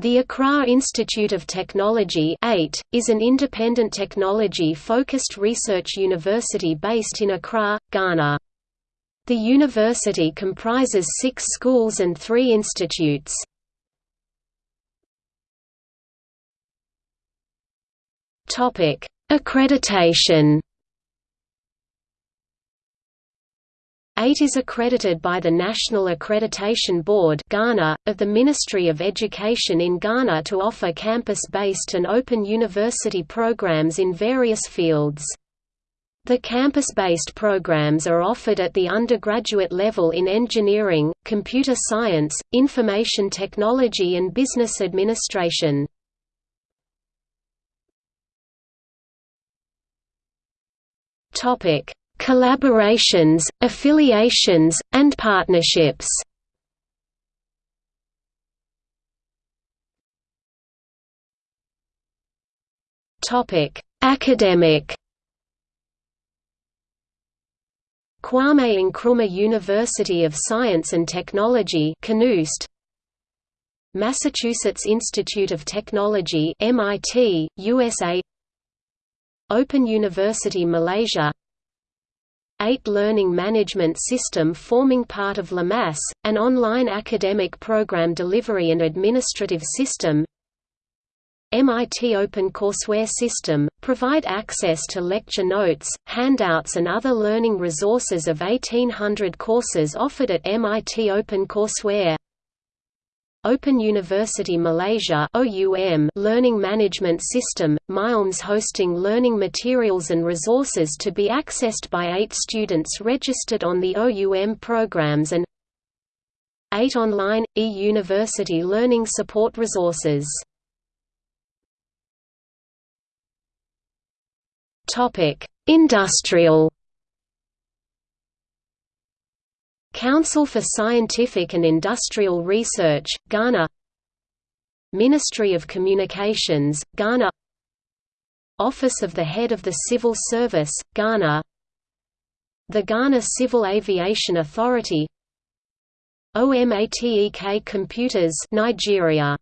The Accra Institute of Technology is an independent technology-focused research university based in Accra, Ghana. The university comprises six schools and three institutes. Accreditation AIT is accredited by the National Accreditation Board Ghana, of the Ministry of Education in Ghana to offer campus-based and open university programs in various fields. The campus-based programs are offered at the undergraduate level in engineering, computer science, information technology and business administration. Topic: Collaborations, affiliations, and partnerships. Topic: Academic. Kwame Nkrumah University of Science and Technology KNUST Massachusetts Institute of Technology MIT, USA Open University Malaysia AIT Learning Management System forming part of LMAS, an online academic program delivery and administrative system MIT OpenCourseware System, provide access to lecture notes, handouts and other learning resources of 1800 courses offered at MIT OpenCourseware Open University Malaysia Learning Management System, MILMS hosting learning materials and resources to be accessed by AIT students registered on the OUM programs and AIT online, e-university learning support resources. Industrial Council for Scientific and Industrial Research, Ghana Ministry of Communications, Ghana Office of the Head of the Civil Service, Ghana The Ghana Civil Aviation Authority OMATEK Computers Nigeria